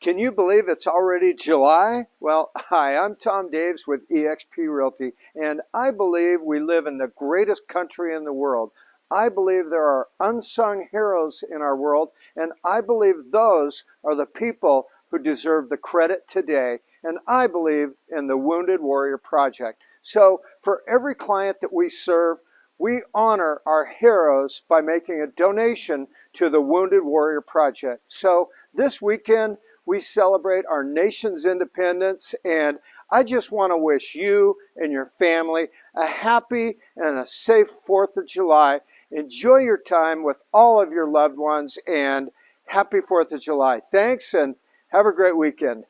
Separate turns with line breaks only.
Can you believe it's already July? Well, hi, I'm Tom Daves with eXp Realty, and I believe we live in the greatest country in the world. I believe there are unsung heroes in our world, and I believe those are the people who deserve the credit today. And I believe in the Wounded Warrior Project. So for every client that we serve, we honor our heroes by making a donation to the Wounded Warrior Project. So this weekend, we celebrate our nation's independence and I just want to wish you and your family a happy and a safe 4th of July. Enjoy your time with all of your loved ones and happy 4th of July. Thanks and have a great weekend.